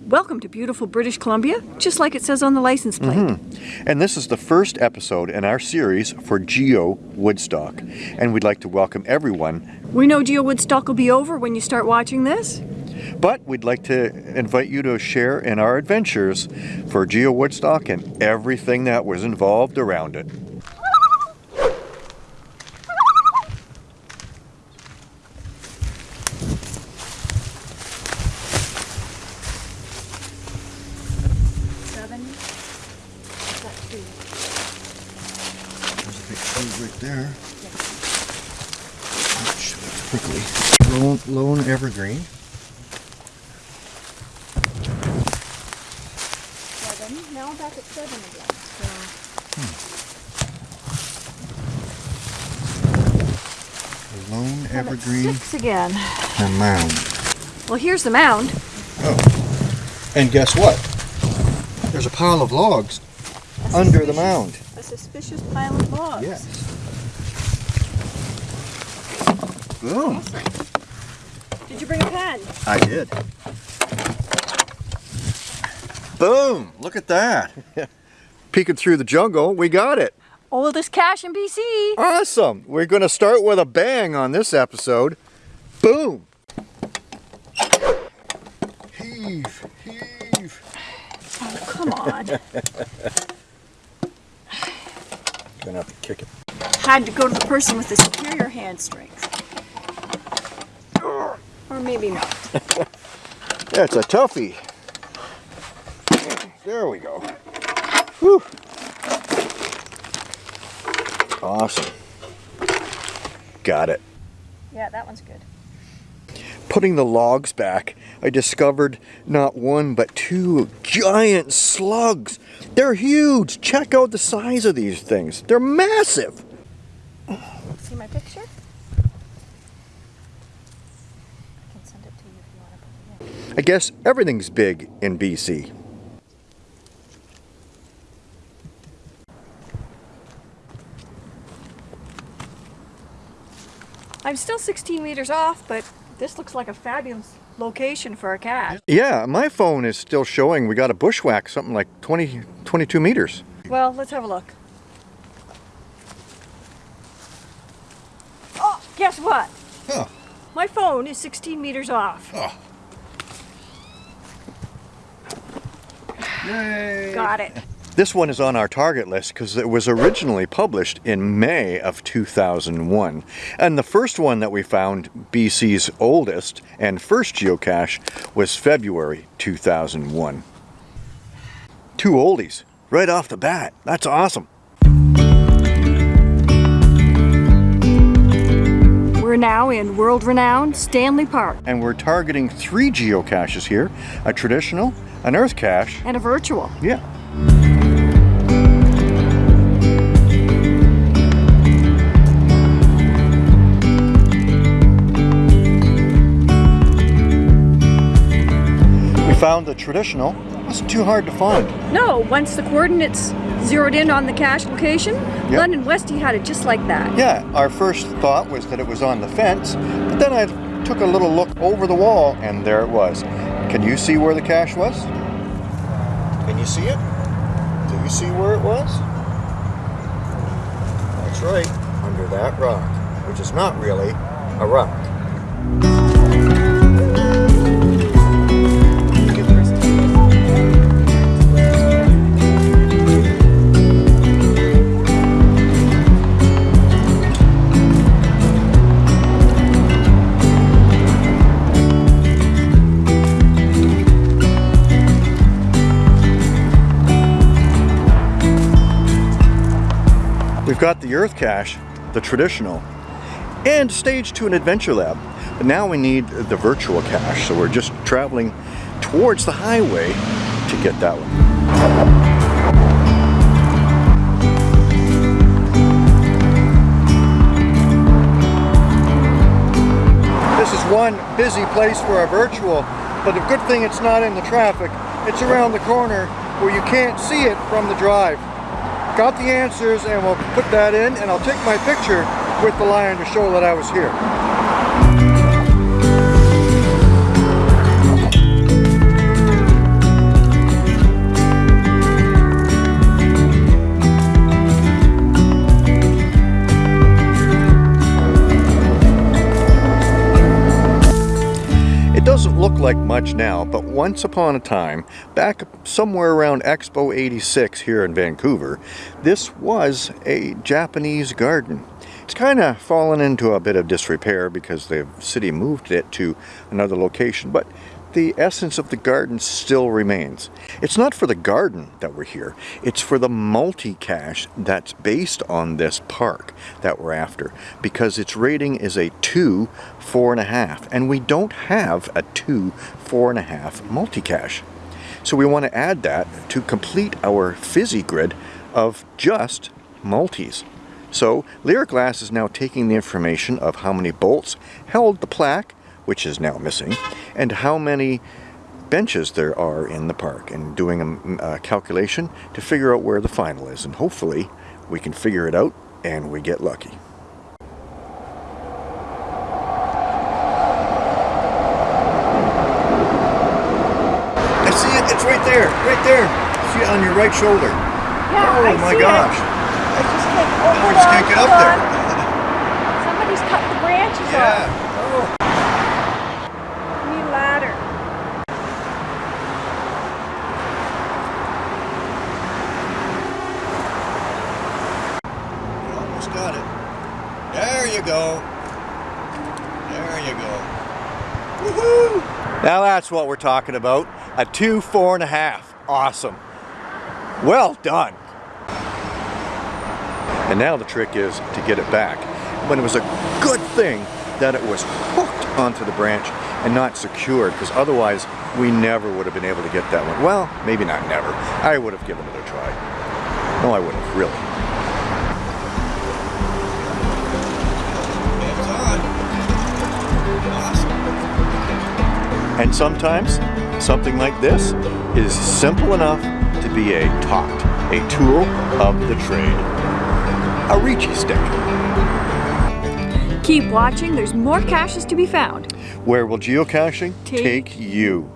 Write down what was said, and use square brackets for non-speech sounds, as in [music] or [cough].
Welcome to beautiful British Columbia, just like it says on the license plate. Mm-hmm. And this is the first episode in our series for Geo Woodstock. And we'd like to welcome everyone, We know Geo Woodstock will be over when you start watching this. but we'd like to invite you to share in our adventures for Geo Woodstock and everything that was involved around it. Seven. There's a big tree right there. Ouch, that's prickly. Lone, lone evergreen. Seven. Now I'm back at seven again. So hmm. Lone I'm at evergreen Six again. and mound. Well, here's the mound. Oh. And guess what? There's a pile of logs A under the mound. A suspicious pile of logs. Yes. Boom. Did you bring a pen? I did. Boom! Look at that. [laughs] Peeking through the jungle, we got it. Oldest cache in BC. Awesome. We're going to start with a bang on this episode. Boom! Heave, heave. Oh, come on. [laughs] Gonna have to kick it. Had to go to the person with the superior hand strength. Maybe not. That's a toughie. There we go. Whew. Awesome. Got it. Yeah, that one's good. Putting the logs back, I discovered not one but two giant slugs. They're huge. Check out the size of these things. They're massive. See my picture? I can send it to you if you want to put it in. I guess everything's big in BC. I'm still 16 meters off, but this looks like a fabulous location for a cache. Yeah, my phone is still showing we got a bushwhack something like 20, 22 meters. Well, let's have a look. Oh, guess what? Huh. My phone is 16 meters off. Yay! Got it. This one is on our target list because it was originally published in May of 2001. And the first one that we found, BC's oldest and first geocache, was February 2001. Two oldies, right off the bat. That's awesome. We're now in world-renowned Stanley Park And we're targeting three geocaches here, a traditional, an earth cache, and a virtual. yeah, We found the traditional. It wasn't too hard to find. No, once the coordinates zeroed in on the cache location, Yep. London Westy had it just like that. Yeah, our first thought was that it was on the fence, but then I took a little look over the wall and there it was. Can you see where the cache was? Can you see it? Do you see where it was? That's right, under that rock, which is not really a rock. We've got the Earth Cache, the traditional, and stage to an adventure lab. But now we need the virtual cache, so we're just traveling towards the highway to get that one. This is one busy place for a virtual, but the good thing it's not in the traffic. It's around the corner where you can't see it from the drive. Got the answers and we'll put that in and I'll take my picture with the lion to show that I was here. Much now, but once upon a time, back somewhere around Expo 86 here in Vancouver, this was a Japanese garden. It's kind of fallen into a bit of disrepair because the city moved it to another location, but the essence of the garden still remains. It's not for the garden that we're here, it's for the multi-cache that's based on this park that we're after because its rating is a 2, 4.5 and we don't have a 2, 4.5 multi-cache. So we want to add that to complete our fizzy grid of just multis. So Lyric Glass is now taking the information of how many bolts held the plaque which is now missing, and how many benches there are in the park and doing a, a, calculation to figure out where the final is and hopefully we can figure it out and we get lucky. I see it, it's right there, right there. See it on your right shoulder. Yeah, oh I my gosh. Oh, it. I just can't, oh, I just can't get up on. there. [laughs] Somebody's cut the branches Yeah. off. Oh. We need a ladder. You almost got it. There you go. There you go. Woohoo! Now that's what we're talking about. A two, four and a half. Awesome. Well done. And now the trick is to get it back. But it was a good thing that it was hooked onto the branch and not secured because otherwise we never would have been able to get that one. Well, maybe not never. I would have given it a try. No, I wouldn't really. And sometimes something like this is simple enough to be a tot, a tool of the trade. A Ricci stick. Keep watching, there's more caches to be found. Where will geocaching Take take you?